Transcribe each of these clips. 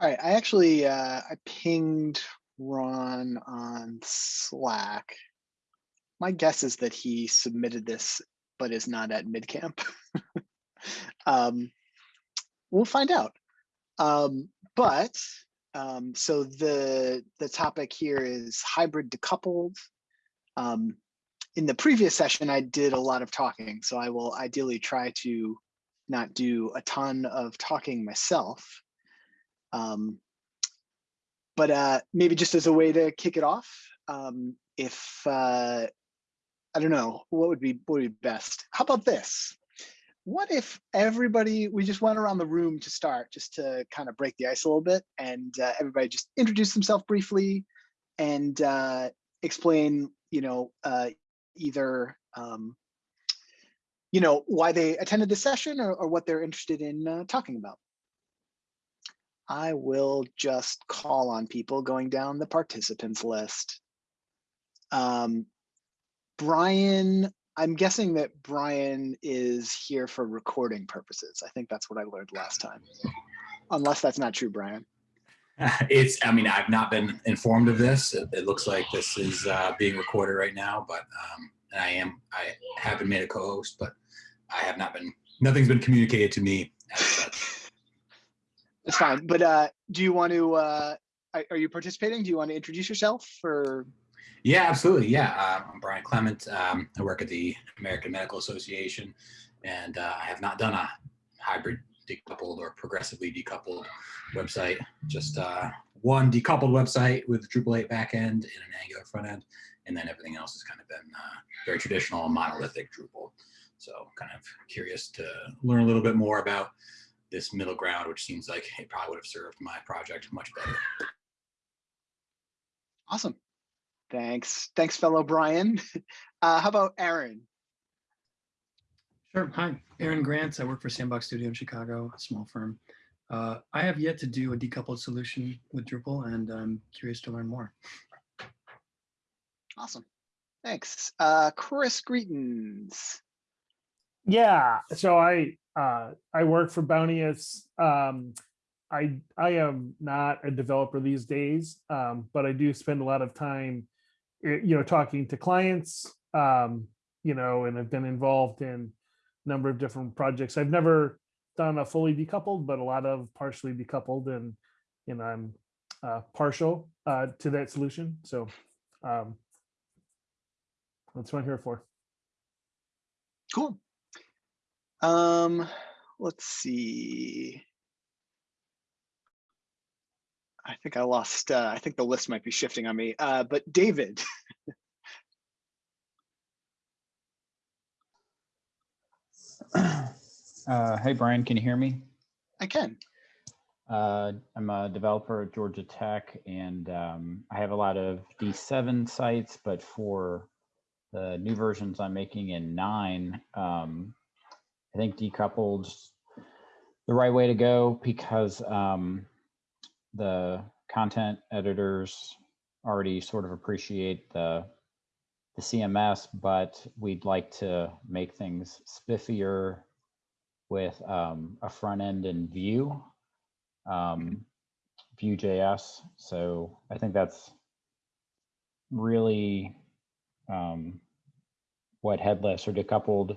All right, I actually uh, I pinged Ron on Slack. My guess is that he submitted this, but is not at MidCamp. um, we'll find out. Um, but um, so the the topic here is hybrid decoupled. Um, in the previous session, I did a lot of talking, so I will ideally try to not do a ton of talking myself. Um, but uh, maybe just as a way to kick it off, um, if uh, I don't know, what would be what would be best? How about this? What if everybody we just went around the room to start, just to kind of break the ice a little bit, and uh, everybody just introduce themselves briefly and uh, explain, you know, uh, either um, you know why they attended the session or, or what they're interested in uh, talking about. I will just call on people going down the participants list. Um, Brian, I'm guessing that Brian is here for recording purposes. I think that's what I learned last time. Unless that's not true, Brian. It's, I mean, I've not been informed of this. It, it looks like this is uh, being recorded right now, but um, I am, I have been made a co-host, but I have not been, nothing's been communicated to me. It's fine. But uh, do you want to, uh, are you participating? Do you want to introduce yourself or? Yeah, absolutely. Yeah, uh, I'm Brian Clement. Um, I work at the American Medical Association, and uh, I have not done a hybrid decoupled or progressively decoupled website. Just uh, one decoupled website with Drupal 8 backend and an Angular front end, and then everything else has kind of been uh, very traditional monolithic Drupal. So kind of curious to learn a little bit more about this middle ground, which seems like it probably would have served my project much better. Awesome. Thanks. Thanks, fellow Brian. Uh, how about Aaron? Sure. Hi, Aaron Grant. I work for Sandbox Studio in Chicago, a small firm. Uh, I have yet to do a decoupled solution with Drupal, and I'm curious to learn more. Awesome. Thanks. Uh, Chris Greetings. Yeah, so I uh, I work for Bounteous. Um, I I am not a developer these days, um, but I do spend a lot of time, eh, you know, talking to clients, um, you know, and I've been involved in a number of different projects. I've never done a fully decoupled, but a lot of partially decoupled, and you know, I'm uh, partial uh, to that solution. So um, that's what I'm here for. Cool. Um, let's see. I think I lost, uh, I think the list might be shifting on me, uh, but David. Uh, hey, Brian, can you hear me? I can. Uh, I'm a developer at Georgia Tech, and um, I have a lot of D7 sites, but for the new versions I'm making in 9, um, I think decoupled's the right way to go because um, the content editors already sort of appreciate the the CMS, but we'd like to make things spiffier with um, a front end in Vue, um, Vue.js. So I think that's really um, what headless or decoupled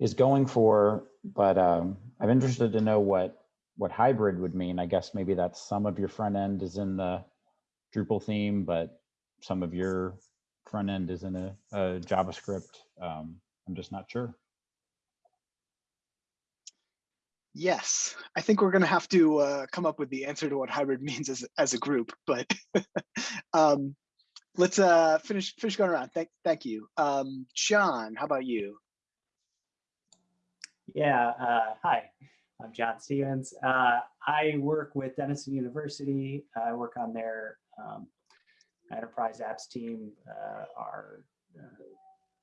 is going for. But um, I'm interested to know what what hybrid would mean. I guess maybe that's some of your front end is in the Drupal theme, but some of your front end is in a, a JavaScript. Um, I'm just not sure. Yes, I think we're going to have to uh, come up with the answer to what hybrid means as, as a group, but um, let's uh, finish finish going around. Thank, thank you. Um, John, how about you? Yeah, uh, hi, I'm John Stevens. Uh, I work with Denison University. I work on their um, enterprise apps team. Uh, our uh,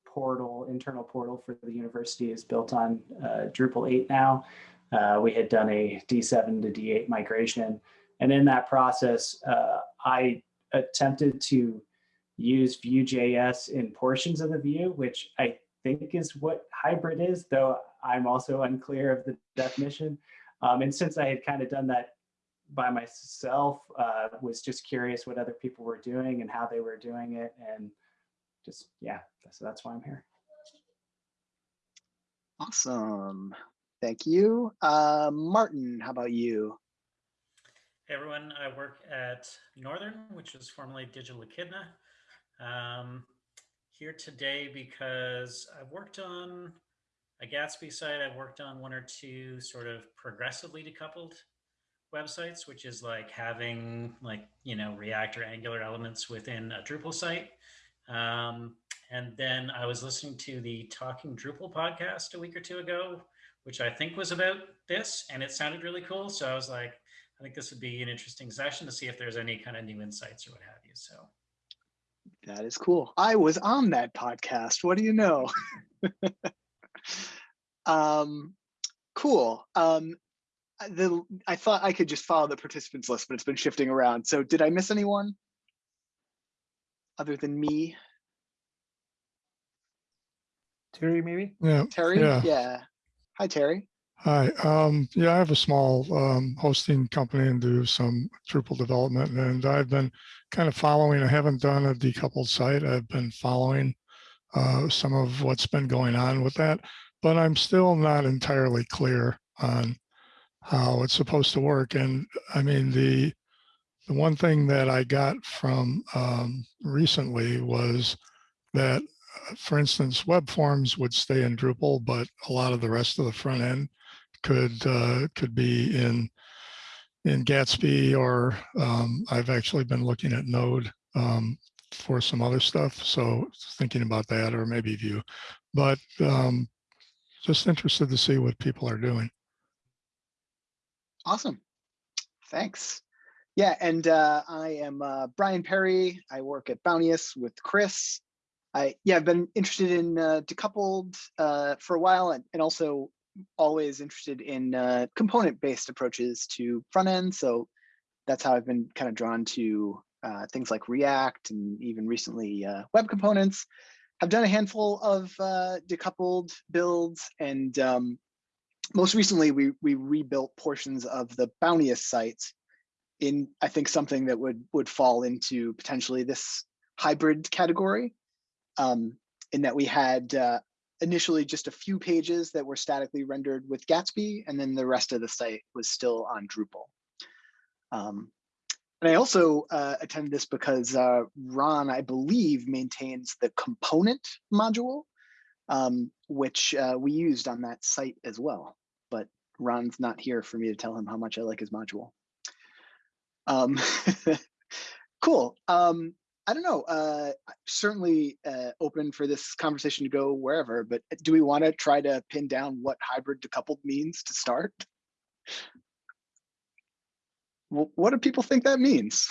portal, internal portal for the university is built on uh, Drupal 8 now. Uh, we had done a D7 to D8 migration. And in that process, I attempted to use Vue.js in portions of the view, which I think is what hybrid is, though I'm also unclear of the definition. Um, and since I had kind of done that by myself. Uh, was just curious what other people were doing and how they were doing it, and just yeah, so that's why I'm here. Awesome. Thank you. Uh, Martin, how about you? Hey everyone, I work at Northern, which was formerly Digital Echidna. Um, here today because I've worked on a Gatsby site. I've worked on one or two sort of progressively decoupled websites, which is like having like, you know, React or Angular elements within a Drupal site. Um, and then I was listening to the Talking Drupal podcast a week or two ago, which I think was about this, and it sounded really cool. So I was like, I think this would be an interesting session to see if there's any kind of new insights or what have you. So That is cool. I was on that podcast. What do you know? um, cool. Um, the I thought I could just follow the participants list, but it's been shifting around. So did I miss anyone other than me? Terry, maybe? Yeah, Terry? Yeah. Hi, Terry. Hi. Um, yeah, I have a small um, hosting company and do some Drupal development, and I've been kind of following. I haven't done a decoupled site. I've been following uh, some of what's been going on with that, but I'm still not entirely clear on how it's supposed to work. And I mean, the the one thing that I got from um, recently was that uh, for instance, web forms would stay in Drupal, but a lot of the rest of the front end could uh, could be in in Gatsby or um, I've actually been looking at Node um, for some other stuff. So thinking about that or maybe Vue, but um, just interested to see what people are doing. Awesome. Thanks. Yeah, and uh, I am uh, Brian Perry. I work at Bounteous with Chris. I yeah, I've been interested in uh, decoupled uh, for a while, and, and also always interested in uh, component-based approaches to front end. So that's how I've been kind of drawn to uh, things like React and even recently uh, web components. I've done a handful of uh, decoupled builds, and um, most recently we we rebuilt portions of the Bounteous sites in I think something that would would fall into potentially this hybrid category um, in that we had uh, initially just a few pages that were statically rendered with Gatsby, and then the rest of the site was still on Drupal. Um, and I also uh, attended this because uh, Ron, I believe, maintains the component module, um, which uh, we used on that site as well. But Ron's not here for me to tell him how much I like his module. Um, cool. Um, I don't know. Uh, certainly uh, open for this conversation to go wherever, but do we want to try to pin down what hybrid decoupled means to start? Wh- What do people think that means?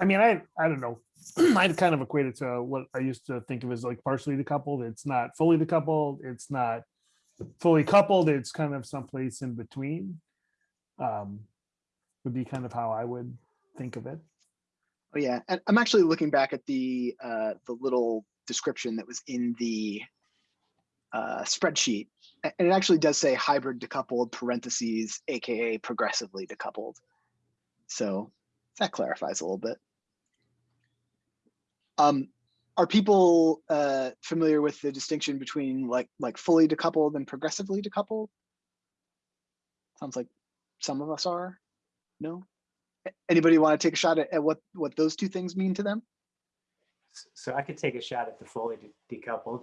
I mean, I I don't know. I'd kind of equate it to what I used to think of as like partially decoupled. It's not fully decoupled. It's not fully coupled. It's kind of someplace in between. Um, would be kind of how I would think of it. Oh yeah, and I'm actually looking back at the uh, the little description that was in the uh, spreadsheet, and it actually does say hybrid decoupled parentheses, aka progressively decoupled. So that clarifies a little bit. Um, are people uh, familiar with the distinction between like like fully decoupled and progressively decoupled? Sounds like some of us are. No. Anybody want to take a shot at, at what what those two things mean to them? So I could take a shot at the fully de- decoupled.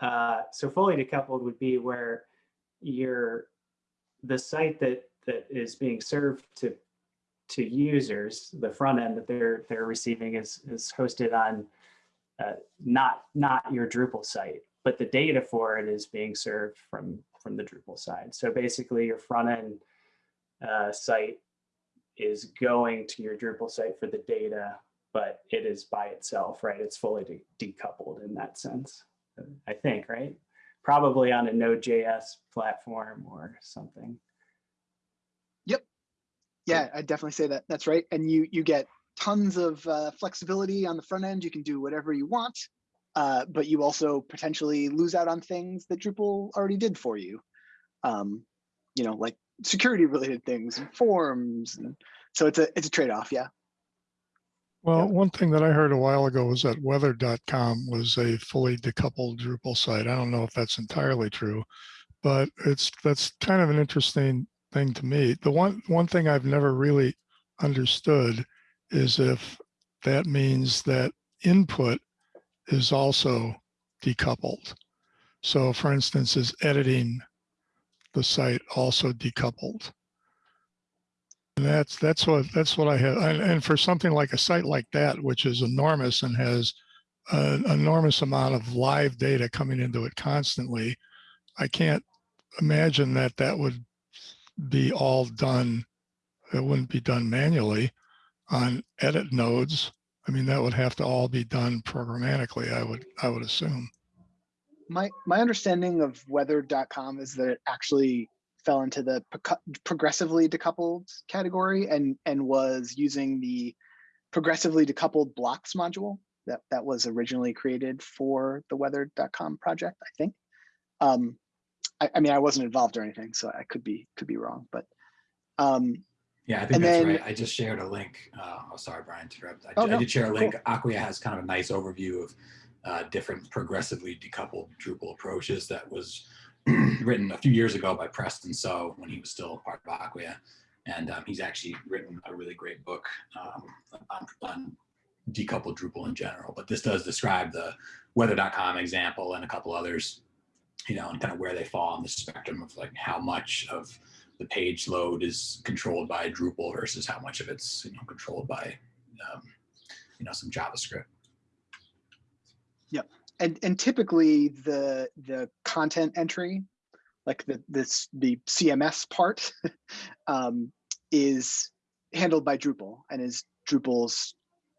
Uh, so fully decoupled would be where your the site that that is being served to to users, the front end that they're they're receiving is is hosted on uh, not not your Drupal site, but the data for it is being served from from the Drupal side. So basically, your front end uh, site is going to your Drupal site for the data, but it is by itself, right? It's fully de- decoupled in that sense, I think, right? Probably on a Node.js platform or something. Yep. Yeah, I'd definitely say that. That's right. And you you get tons of uh, flexibility on the front end. You can do whatever you want. uh, but you also potentially lose out on things that Drupal already did for you. Um, you know, like security related things and forms. And so it's a it's a trade-off, yeah. Well, one thing that I heard a while ago was that weather.com was a fully decoupled Drupal site. I don't know if that's entirely true, but it's that's kind of an interesting thing to me. The one one thing I've never really understood is if that means that input is also decoupled. So for instance, is editing the site also decoupled? And that's that's what that's what I have. And, and for something like a site like that, which is enormous and has an enormous amount of live data coming into it constantly, I can't imagine that that would be all done. It wouldn't be done manually on edit nodes. I mean, that would have to all be done programmatically. I would I would assume. My my understanding of weather.com is that it actually fell into the progressively decoupled category and and was using the progressively decoupled blocks module that that was originally created for the weather.com project, I think. Um, I, I mean, I wasn't involved or anything, so I could be could be wrong, but um, Yeah, I think that's then- right. I just shared a link. Uh, oh, sorry, Brian, to interrupt. I, Oh, I no, did share a cool. link. Acquia has kind of a nice overview of uh, different progressively decoupled Drupal approaches that was written a few years ago by Preston So when he was still part of Acquia. And um, he's actually written a really great book um, on, on decoupled Drupal in general. But this does describe the weather.com example and a couple others, you know, and kind of where they fall on the spectrum of like how much of the page load is controlled by Drupal versus how much of it's you know controlled by um, you know some JavaScript. And and typically the the content entry like the this the cms part um, is handled by drupal and is drupal's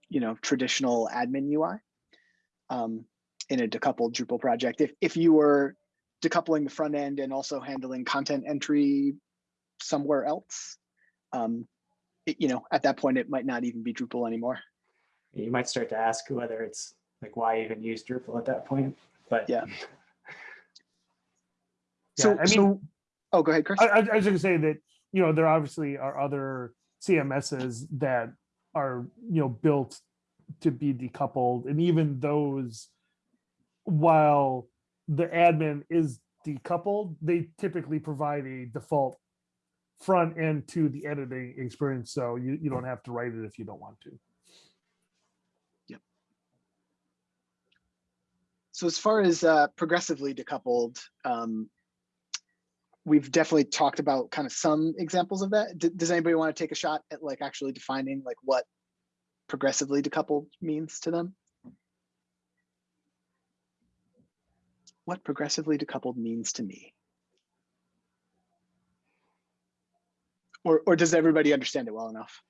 you know traditional admin ui um, in a decoupled drupal project. If if you were decoupling the front end and also handling content entry somewhere else um, it- you know at that point it might not even be drupal anymore. You might start to ask whether it's like why even use Drupal at that point, but Yeah. Yeah, so I mean- so oh go ahead chris I, I I was gonna say that, you know, there obviously are other CMSs that are, you know, built to be decoupled and even those, while the admin is decoupled, they typically provide a default front end to the editing experience. So you, you don't have to write it if you don't want to. So as far as uh, progressively decoupled, um, we've definitely talked about kind of some examples of that. D- does anybody want to take a shot at like actually defining like what progressively decoupled means to them? What progressively decoupled means to me? Or, or does everybody understand it well enough?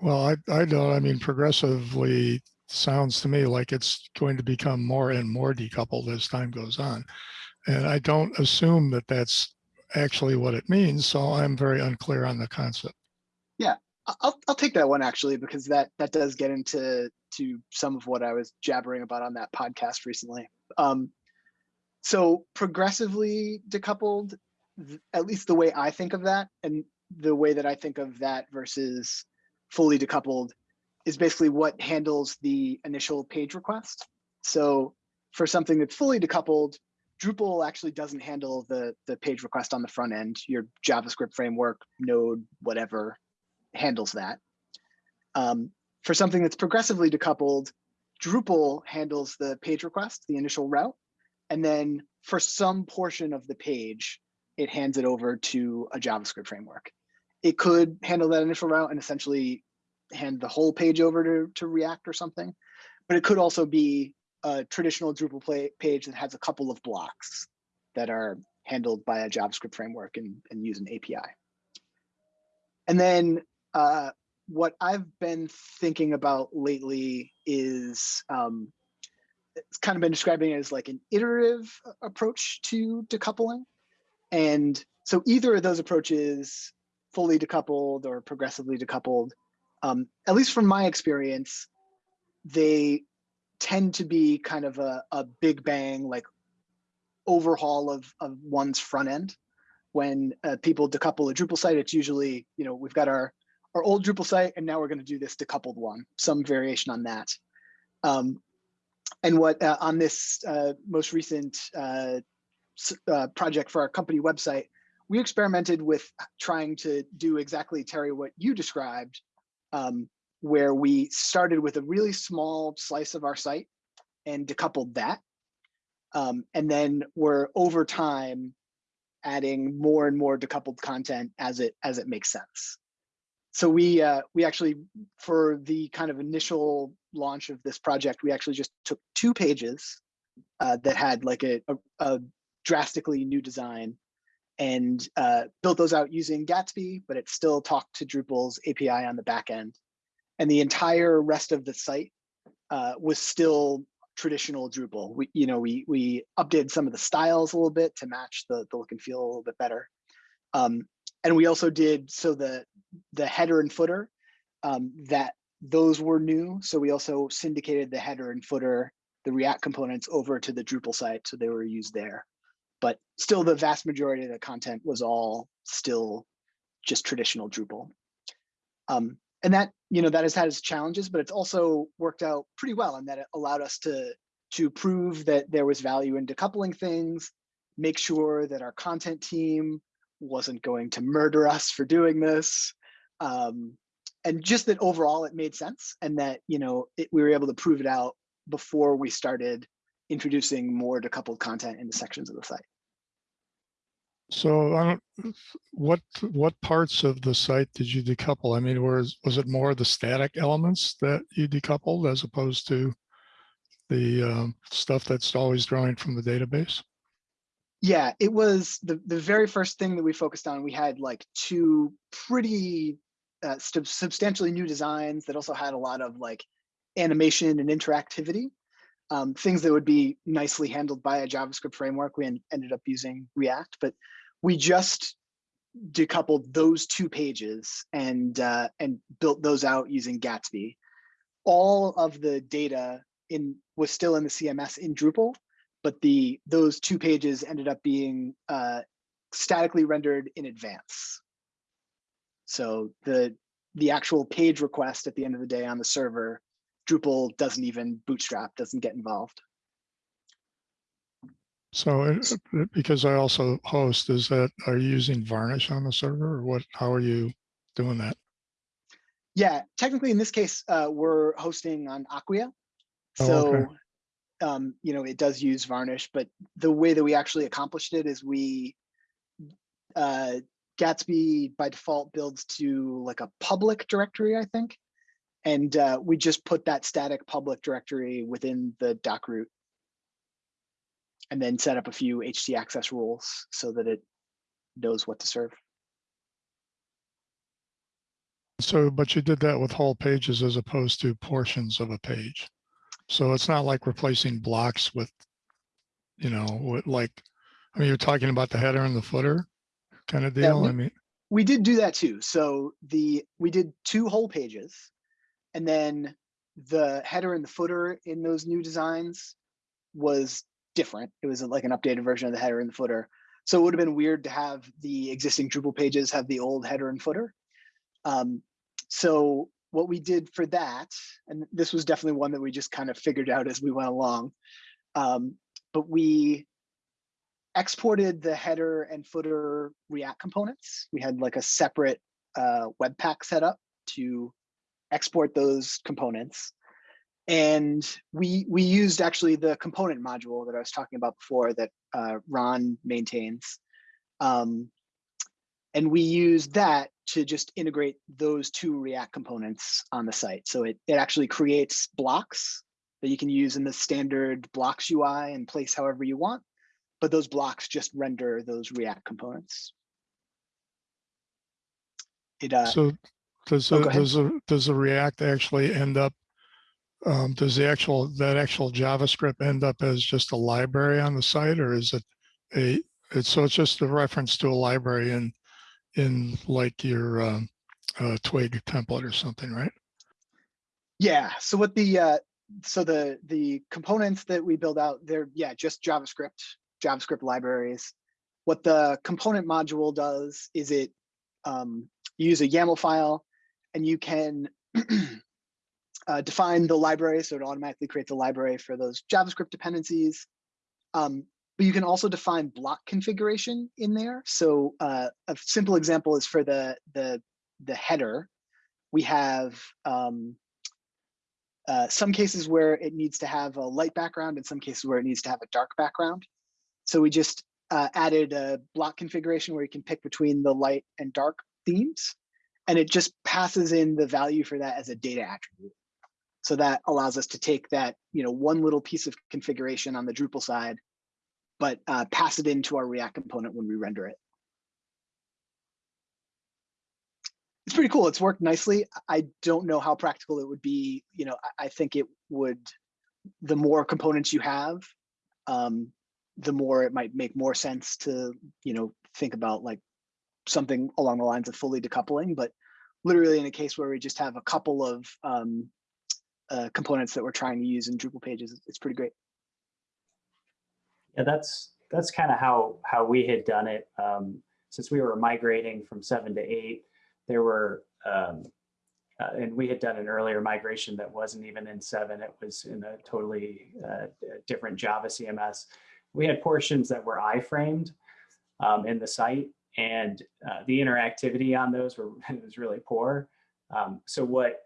Well, I, I don't, I mean, progressively sounds to me like it's going to become more and more decoupled as time goes on. And I don't assume that that's actually what it means. So I'm very unclear on the concept. Yeah, I'll I'll take that one actually because that that does get into to some of what I was jabbering about on that podcast recently. Um, so progressively decoupled, at least the way I think of that, and the way that I think of that versus fully decoupled, is basically what handles the initial page request. So for something that's fully decoupled, Drupal actually doesn't handle the the page request on the front end. Your JavaScript framework, Node, whatever handles that. Um, for something that's progressively decoupled, Drupal handles the page request, the initial route, and then for some portion of the page, it hands it over to a JavaScript framework. It could handle that initial route and essentially hand the whole page over to, to React or something, but it could also be a traditional Drupal play, page that has a couple of blocks that are handled by a JavaScript framework and, and use an API. And then uh, what I've been thinking about lately is um, it's kind of been describing it as like an iterative approach to decoupling. And so either of those approaches, fully decoupled or progressively decoupled, um, at least from my experience, they tend to be kind of a, a big bang, like overhaul of, of one's front end. When uh, people decouple a Drupal site, it's usually, you know, we've got our, our old Drupal site and now we're going to do this decoupled one, some variation on that. Um, and what uh, on this uh, most recent uh, uh, project for our company website, we experimented with trying to do exactly, Terry, what you described, um, where we started with a really small slice of our site and decoupled that. Um, and then we're over time adding more and more decoupled content as it as it makes sense. So we uh, we actually for the kind of initial launch of this project, we actually just took two pages uh, that had like a, a, a drastically new design and uh, built those out using Gatsby, but it still talked to Drupal's API on the back end. And the entire rest of the site uh, was still traditional Drupal. We, you know, we we updated some of the styles a little bit to match the, the look and feel a little bit better. Um, and we also did so the the header and footer um, that those were new. So we also syndicated the header and footer, the React components over to the Drupal site, so they were used there. But still, the vast majority of the content was all still just traditional Drupal. Um, and that you know that has had its challenges, but it's also worked out pretty well, and that it allowed us to to prove that there was value in decoupling things, make sure that our content team wasn't going to murder us for doing this, um, and just that overall it made sense, and that you know it, we were able to prove it out before we started introducing more decoupled content into sections of the site. So I don't, what, what parts of the site did you decouple? I mean, was, was it more the static elements that you decoupled as opposed to the um, stuff that's always drawing from the database? Yeah, it was the the very first thing that we focused on. We had like two pretty uh, sub- substantially new designs that also had a lot of like animation and interactivity. Um, things that would be nicely handled by a JavaScript framework. We en- ended up using React, but we just decoupled those two pages and uh, and built those out using Gatsby. All of the data in was still in the CMS in Drupal, but the those two pages ended up being uh, statically rendered in advance. So the the actual page request at the end of the day on the server, Drupal doesn't even bootstrap, doesn't get involved. So it- it- because I also host, is that, are you using Varnish on the server or what, how are you doing that? Yeah, technically in this case, uh, we're hosting on Acquia. Oh, So, okay. um, you know, it does use Varnish, but the way that we actually accomplished it is we, uh, Gatsby by default builds to like a public directory, I think. And uh, we just put that static public directory within the doc root. And then set up a few HT access rules so that it knows what to serve. So, but you did that with whole pages as opposed to portions of a page. So it's not like replacing blocks with, you know, with like, I mean, you're talking about the header and the footer kind of Yeah, deal. I mean, we did do that too. So the we did two whole pages, and then the header and the footer in those new designs was different. It was like an updated version of the header and the footer. So it would have been weird to have the existing Drupal pages have the old header and footer. Um, so what we did for that, and this was definitely one that we just kind of figured out as we went along, um, but we exported the header and footer React components. We had like a separate uh, Webpack set up to export those components. And we we used actually the component module that I was talking about before that uh, Ron maintains. Um, and we used that to just integrate those two React components on the site. So it, it actually creates blocks that you can use in the standard blocks UI and place however you want but those blocks just render those React components. It uh, so does, oh, the- does, the does the React actually end up, um, does the actual, that actual JavaScript end up as just a library on the site or is it a, it's, so it's just a reference to a library in, in like your, um, uh, Twig template or something, right? yeah. So what the uh, so the the components that we build out, they're yeah, just JavaScript, JavaScript libraries. What the component module does is it um, you use a YAML file and you can uh, define the library. So it automatically creates a library for those JavaScript dependencies. Um, but you can also define block configuration in there. So uh, a simple example is for the, the, the header, we have um, uh, some cases where it needs to have a light background and some cases where it needs to have a dark background. So we just uh, added a block configuration where you can pick between the light and dark themes. And it just passes in the value for that as a data attribute. So that allows us to take that, you know, one little piece of configuration on the Drupal side, but uh, pass it into our React component when we render it. It's pretty cool. It's worked nicely. I don't know how practical it would be. You know, I, I think it would, the more components you have, um, the more it might make more sense to, you know, think about like something along the lines of fully decoupling, but literally in a case where we just have a couple of um, uh, components that we're trying to use in Drupal pages, it's pretty great. Yeah, that's that's kind of how how we had done it. Um, since we were migrating from seven to eight, there were um, uh, and we had done an earlier migration that wasn't even in seven. It was in a totally uh, different Java CMS. We had portions that were iframed um, in the site, and uh, the interactivity on those were was really poor. Um, so what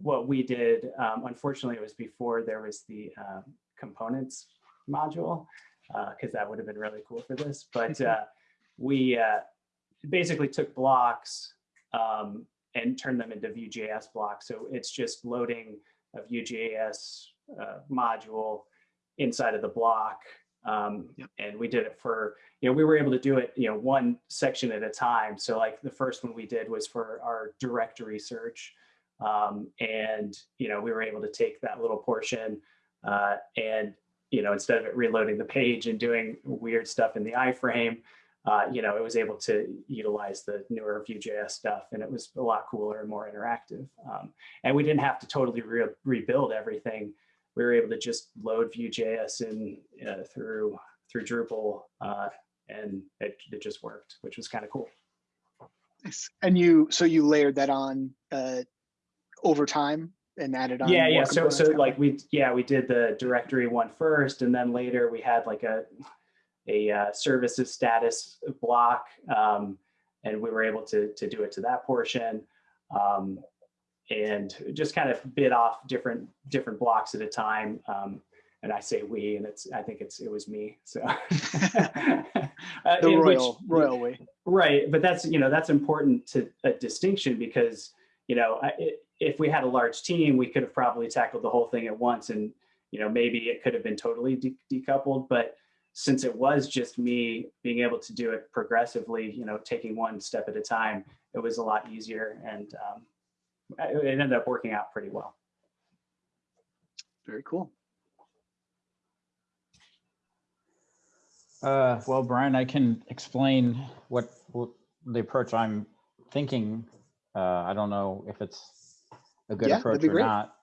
what we did, um, unfortunately, it was before there was the uh, components module, because uh, that would have been really cool for this. But uh, we uh, basically took blocks um, and turned them into Vue.js blocks. So it's just loading a Vue.js uh, module inside of the block. Um, yep. And we did it for, you know, we were able to do it, you know, one section at a time. So like the first one we did was for our directory search. Um, and, you know, we were able to take that little portion uh, and, you know, instead of it reloading the page and doing weird stuff in the iframe, uh, you know, it was able to utilize the newer Vue.js stuff and it was a lot cooler and more interactive. Um, and we didn't have to totally re rebuild everything. We were able to just load Vue.js in uh, through through Drupal uh, and it, it just worked, which was kind of cool. Nice. And you, so you layered that on uh, over time and added on. Yeah, yeah. So, so like we, yeah, we did the directory one first, and then later we had like a a uh, services status block, um, and we were able to to do it to that portion, um, and just kind of bit off different different blocks at a time. Um, and I say we, and it's I think it's it was me. So uh, the royal which, royal way, right? But that's you know that's important to a distinction because you know it, if we had a large team, we could have probably tackled the whole thing at once, and you know maybe it could have been totally de decoupled, but since it was just me being able to do it progressively, you know, taking one step at a time, it was a lot easier and um, it ended up working out pretty well. Very cool. Uh, well, Brian, I can explain what, what the approach I'm thinking. Uh, I don't know if it's a good yeah, approach or great. not.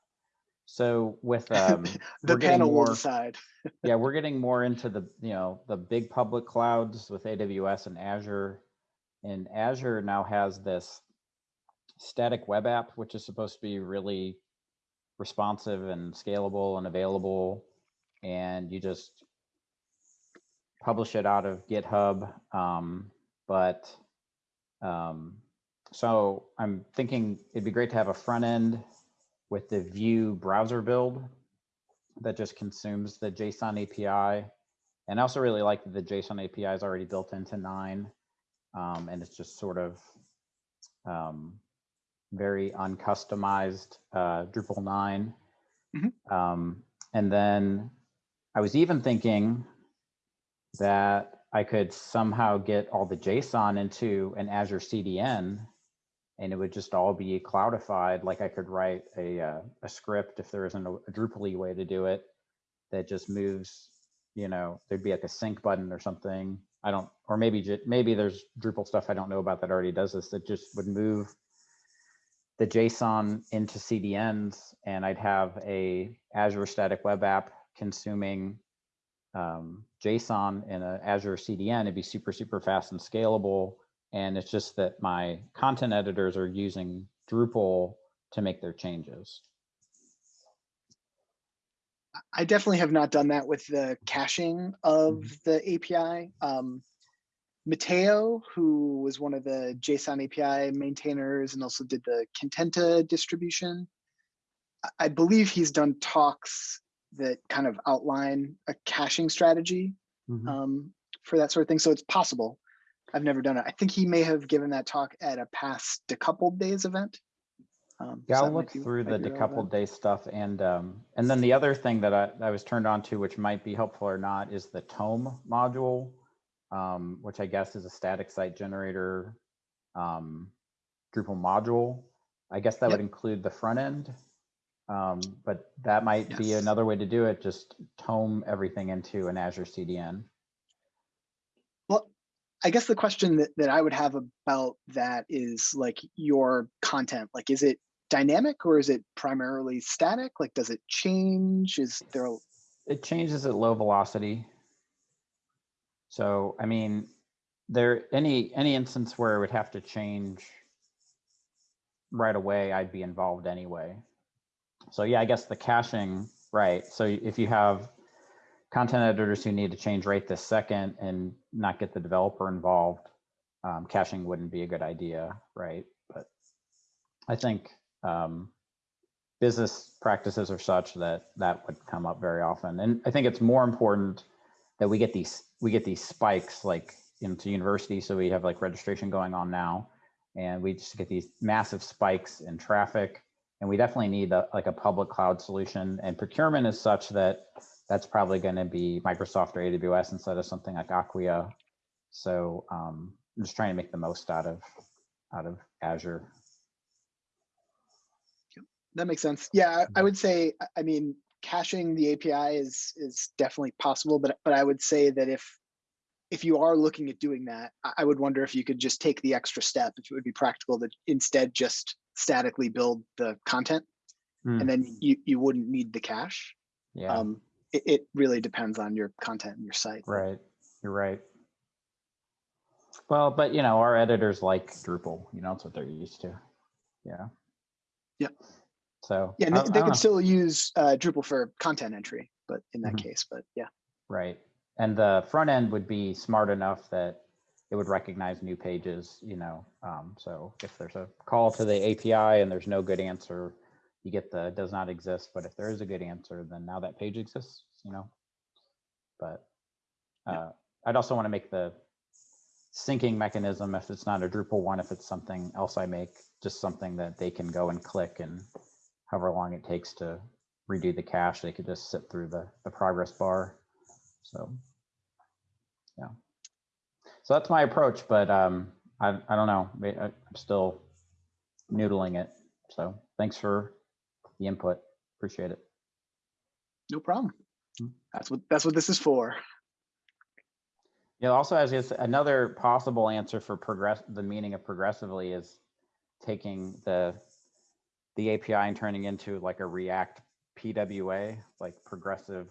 So with um, the panel more, will decide. yeah, we're getting more into the you know the big public clouds with AWS and Azure, and Azure now has this static web app, which is supposed to be really responsive and scalable and available, and you just publish it out of GitHub. Um, but um, so I'm thinking it'd be great to have a front end with the Vue browser build that just consumes the JSON API. And I also really like that the JSON API is already built into nine. Um, and it's just sort of um, very uncustomized uh, Drupal 9. Mm -hmm. um, and then I was even thinking that I could somehow get all the JSON into an Azure CDN and it would just all be cloudified. Like I could write a, uh, a script if there isn't a, a Drupal way to do it that just moves, you know, there'd be like a sync button or something. I don't, or maybe, maybe there's Drupal stuff I don't know about that already does this that just would move the JSON into CDNs and I'd have a Azure static web app consuming um, JSON in a Azure CDN, it'd be super, super fast and scalable. And it's just that my content editors are using Drupal to make their changes. I definitely have not done that with the caching of the API. Um, Mateu, who was one of the JSON API maintainers and also did the Contenta distribution, I- believe he's done talks that kind of outline a caching strategy Mhm. um, for that sort of thing. So it's possible. I've never done it. I think he may have given that talk at a past decoupled days event. Um, Yeah, so I'll look be- through the might be relevant. decoupled day stuff and um, and then the other thing that I, I was turned on to, which might be helpful or not, is the tome module, um, which I guess is a static site generator um, Drupal module. I guess that would include the front end. Um, but that might be another way to do it, just tome everything into an Azure CDN. Well, I guess the question that, that I would have about that is like your content, like, is it dynamic or is it primarily static? Like, does it change? Is there, a- It changes at low velocity. So, I mean, there, any, any instance where it would have to change right away, I'd be involved anyway. So yeah, I guess the caching, right? So if you have content editors who need to change right this second and not get the developer involved, um, caching wouldn't be a good idea, right? But I think um, business practices are such that that would come up very often. And I think it's more important that we get these we get these spikes like into university. So we have like registration going on now, and we just get these massive spikes in traffic. And we definitely need a, like a public cloud solution. And procurement is such that that's probably going to be Microsoft or AWS instead of something like Acquia. So um, I'm just trying to make the most out of out of Azure. that makes sense. Yeah, I, would say, I mean, caching the API is, is definitely possible, but, but I would say that if, if you are looking at doing that, I, would wonder if you could just take the extra step, if it would be practical to instead just statically build the content. Hmm. And then you, you wouldn't need the cache. Yeah, Um, it, it really depends on your content and your site. right. You're right. Well, but you know, our editors like Drupal. You know, that's what they're used to. Yeah. Yep. So Yeah, I- they, I they don't could know. still use uh, Drupal for content entry, but in that Mhm. case, but yeah. Right. And the front end would be smart enough that it would recognize new pages, you know. Um, so if there's a call to the API and there's no good answer, you get the does not exist. But if there is a good answer, then now that page exists, you know. But uh, I'd also want to make the syncing mechanism, if it's not a Drupal one, if it's something else I make, just something that they can go and click and however long it takes to redo the cache, they could just sit through the, the progress bar. So, yeah. So that's my approach, but um, I, I don't know. I- I'm still noodling it. So thanks for the input. Appreciate it. No problem. Hmm. That's what, that's what this is for. Yeah, also as another possible answer for progress, the meaning of progressively is taking the the API and turning into like a React PWA, like progressive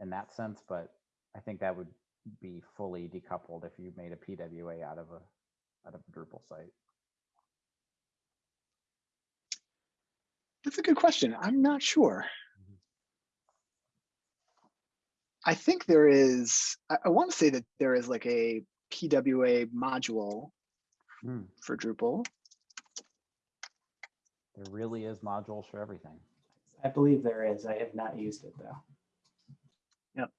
in that sense. But I think that would be fully decoupled if you made a PWA out of a out of a Drupal site. That's a good question. I'm not sure. Mhm. I think there is, I, I want to say that there is like a PWA module Hmm. for Drupal. There really is modules for everything. I believe there is. I have not used it though. Yep.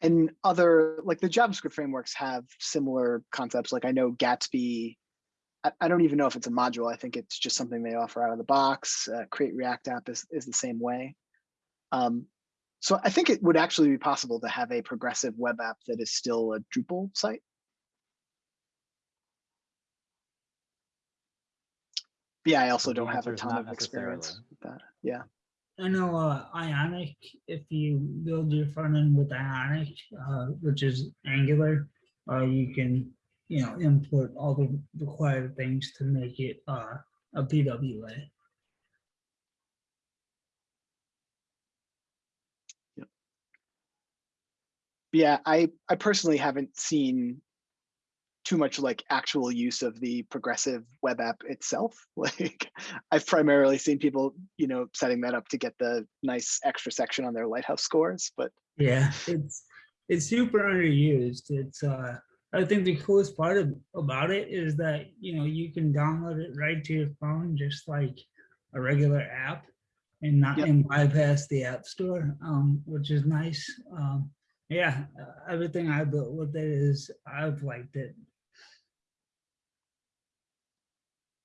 And other, like the JavaScript frameworks have similar concepts. Like I know Gatsby, I, I don't even know if it's a module. I think it's just something they offer out of the box. Uh, Create React app is, is the same way. Um, so I think it would actually be possible to have a progressive web app that is still a Drupal site. Yeah, I also don't have a ton of experience with that. Yeah. I know uh, Ionic, if you build your front end with Ionic, uh, which is Angular, uh, you can, you know, import all the required things to make it uh, a PWA. Yeah, I I personally haven't seen too much like actual use of the progressive web app itself. Like I've primarily seen people, you know, setting that up to get the nice extra section on their lighthouse scores, but Yeah, it's it's super underused. It's uh I think the coolest part of, about it is that you know you can download it right to your phone just like a regular app and not Yep. and bypass the app store, um, which is nice. Um, yeah, everything I built with it is I've liked it.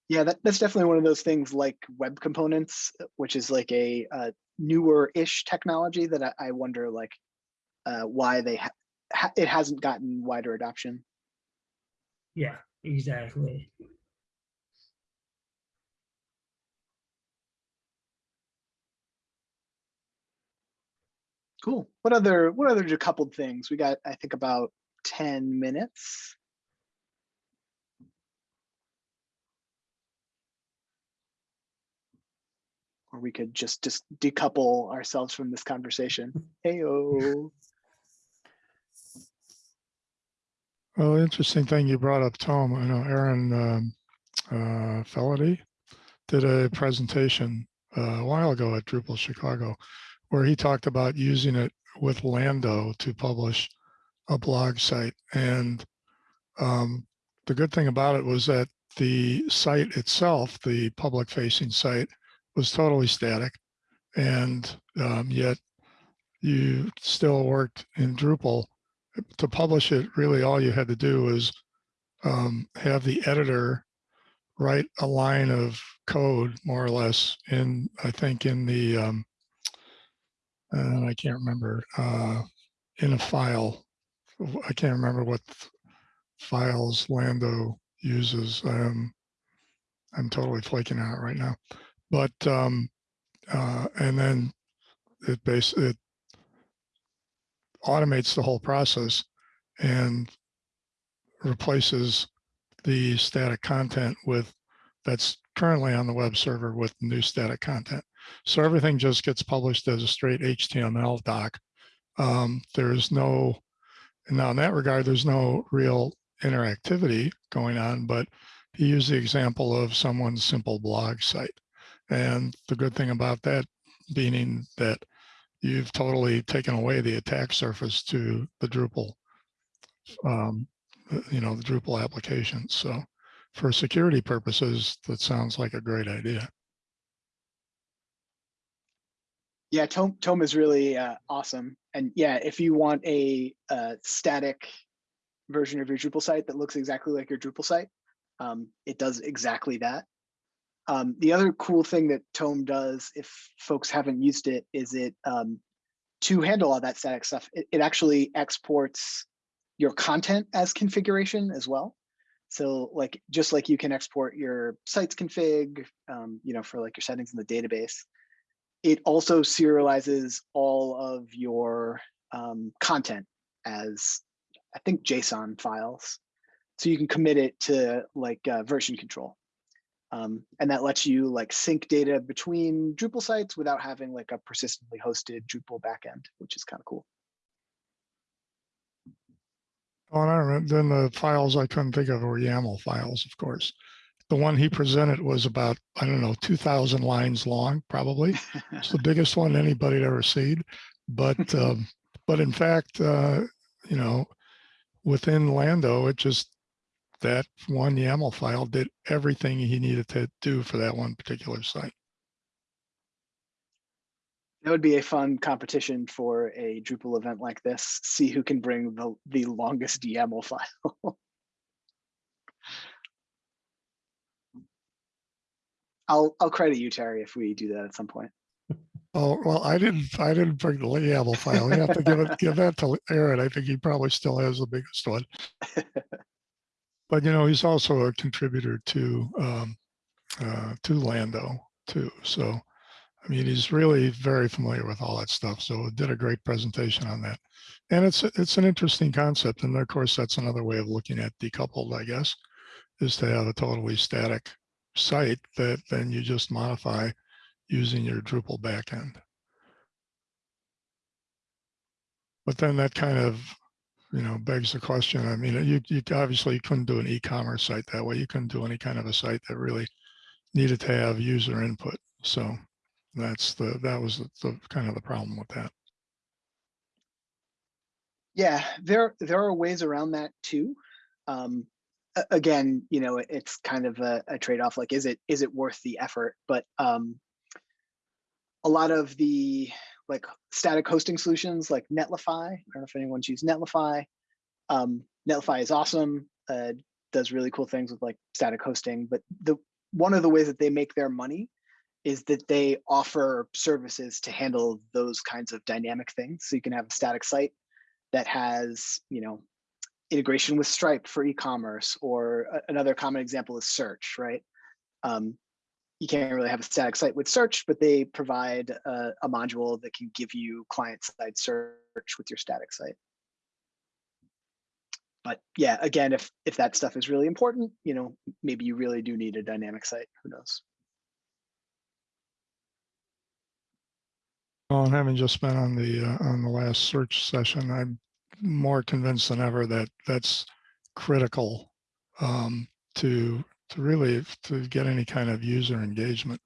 Yeah, that, that's definitely one of those things like web components, which is like a, uh newer-ish technology that I, I wonder like uh, why they ha ha it hasn't gotten wider adoption. Yeah, exactly. Cool. What other what other decoupled things? We got I think about 10 minutes. Or we could just just decouple ourselves from this conversation. Heyo. Well, interesting thing you brought up, Tom. I know Aaron um, uh, Feledy did a presentation uh, a while ago at Drupal Chicago, where he talked about using it with Lando to publish a blog site. And um, the good thing about it was that the site itself, the public-facing site, was totally static, and um, yet you still worked in Drupal to publish it, really all you had to do was um, have the editor write a line of code, more or less, in I think in the um, uh, I can't remember uh, in a file. I can't remember what files Lando uses. Um, I'm totally flaking out right now, but um, uh, and then it base it automates the whole process and replaces the static content with that's currently on the web server with new static content. So everything just gets published as a straight HTML doc. Um, there's no, and now in that regard, there's no real interactivity going on, but he used the example of someone's simple blog site. And the good thing about that being that you've totally taken away the attack surface to the Drupal, um, you know, the Drupal application. So for security purposes, that sounds like a great idea. Yeah, Tome, Tome is really uh, awesome. And yeah, if you want a, uh static version of your Drupal site that looks exactly like your Drupal site, um, it does exactly that. Um, the other cool thing that Tome does, if folks haven't used it, is it um, to handle all that static stuff, it, it actually exports your content as configuration as well. So like, just like you can export your sites config, um, you know, for like your settings in the database, it also serializes all of your um, content as, I think, JSON files. So you can commit it to like uh, version control. Um, and that lets you like sync data between Drupal sites without having like a persistently hosted Drupal backend, which is kind of cool. Oh, and I remember, then the files I couldn't think of were YAML files, of course. The one he presented was about, I don't know, 2000 lines long, probably. It's the biggest one anybody had ever seen. But, um, but in fact, uh, you know, within Lando, it just, that one YAML file did everything he needed to do for that one particular site. That would be a fun competition for a Drupal event like this. See who can bring the, the longest YAML file. I'll I'll credit you, Terry, if we do that at some point. Oh, well, I didn't, I didn't bring the YAML file. You have to give it, give that to Aaron. I think he probably still has the biggest one. But you know, he's also a contributor to, um, uh, to Lando too. So, I mean, he's really very familiar with all that stuff. So did a great presentation on that. And it's, it's an interesting concept. And of course, that's another way of looking at decoupled, I guess, is to have a totally static site that then you just modify using your Drupal backend. But then that kind of, you know, begs the question. I mean, you, you obviously couldn't do an e-commerce site that way. You couldn't do any kind of a site that really needed to have user input. So that's the, that was the, the kind of the problem with that. Yeah, there there are ways around that too. Um, again, you know, it's kind of a, a trade-off. Like, is it is it worth the effort? But um, a lot of the like static hosting solutions, like Netlify. I don't know if anyone's used Netlify. Um, Netlify is awesome. Uh, does really cool things with like static hosting. But the one of the ways that they make their money is that they offer services to handle those kinds of dynamic things. So you can have a static site that has, you know, integration with Stripe for e-commerce, or another common example is search, right? Um, you can't really have a static site with search, but they provide a, a module that can give you client-side search with your static site. But yeah, again, if if that stuff is really important, you know, maybe you really do need a dynamic site. Who knows? Well, and having just been on the, uh, on the last search session, I'm more convinced than ever that that's critical um, to, to really, to get any kind of user engagement,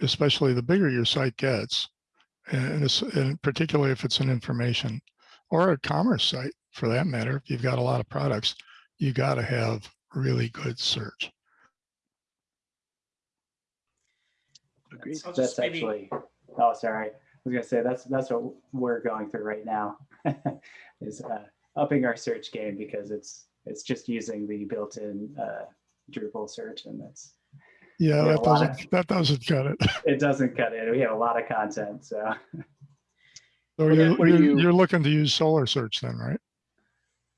especially the bigger your site gets. And this, and particularly if it's an information or a commerce site for that matter, if you've got a lot of products, you got to have really good search. Agreed. So That's maybe, actually, oh, sorry. I was gonna say, that's, that's what we're going through right now. Is uh, upping our search game because it's, it's just using the built-in uh, Drupal search and that's, Yeah, that doesn't, that doesn't cut it. it doesn't cut it. We have a lot of content, so. So you're, you- you're looking to use Solr search then, right?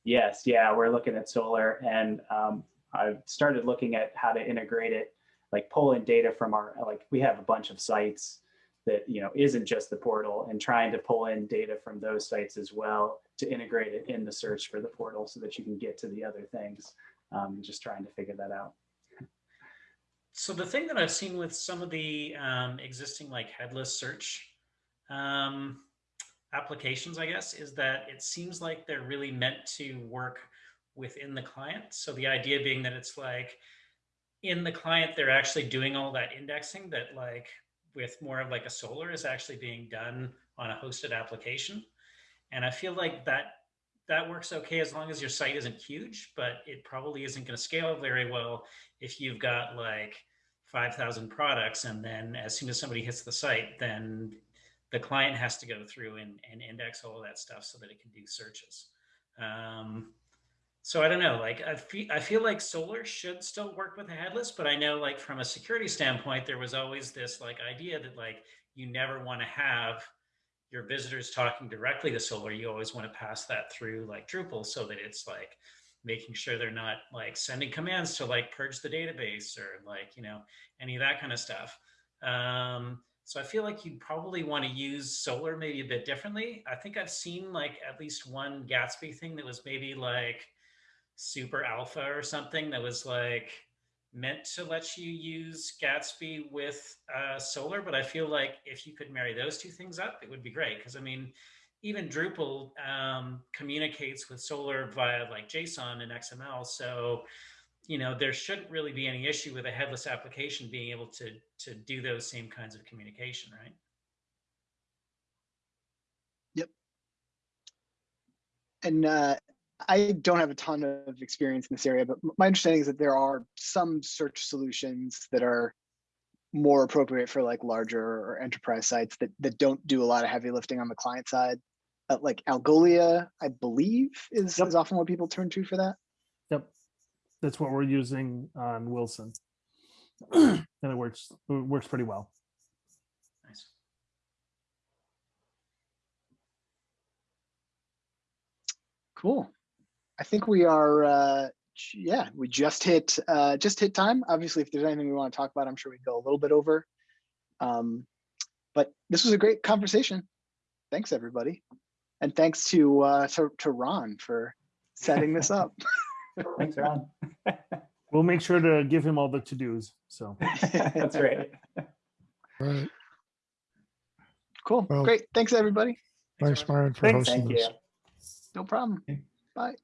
Yes, yeah, we're looking at Solr and um, I've started looking at how to integrate it, like pull in data from our, like, we have a bunch of sites that, you know, isn't just the portal and trying to pull in data from those sites as well to integrate it in the search for the portal so that you can get to the other things. Um, just trying to figure that out. so the thing that I've seen with some of the um, existing like headless search um, applications, I guess, is that it seems like they're really meant to work within the client. So the idea being that it's like in the client, they're actually doing all that indexing that like with more of like a Solr is actually being done on a hosted application. And I feel like that that works okay as long as your site isn't huge, but it probably isn't going to scale very well if you've got like 5,000 products and then as soon as somebody hits the site, then the client has to go through and, and index all of that stuff so that it can do searches. Um, so I don't know, like I feel, I feel like Solr should still work with a headless, but I know like from a security standpoint, there was always this like idea that like you never want to have your visitors talking directly to Solr. You always want to pass that through like Drupal so that it's like making sure they're not like sending commands to like purge the database or like, you know, any of that kind of stuff. Um, so I feel like you probably want to use Solr maybe a bit differently. I think I've seen like at least one Gatsby thing that was maybe like super alpha or something that was like meant to let you use Gatsby with uh, Solr. But I feel like if you could marry those two things up, it would be great. Because I mean, even Drupal um, communicates with Solr via like JSON and XML. So you know there shouldn't really be any issue with a headless application being able to to do those same kinds of communication right Yep. and uh, I don't have a ton of experience in this area, but my understanding is that there are some search solutions that are more appropriate for like larger or enterprise sites that that don't do a lot of heavy lifting on the client side. Uh, like Algolia, I believe, is Yep. is often what people turn to for that. Yep. That's what we're using on Wilson. And it works, it works pretty well. nice Cool. I think we are. Uh, yeah, we just hit uh, just hit time. Obviously, if there's anything we want to talk about, I'm sure we'd go a little bit over. Um, but this was a great conversation. Thanks, everybody, and thanks to uh, to, to Ron for setting this up. Thanks, Ron. We'll make sure to give him all the to-dos, so. That's right. Right. Cool. Well- Great. Thanks, everybody. Thanks, everyone. Myron, for Thanks. hosting Thank this. you. No problem. Okay. Bye.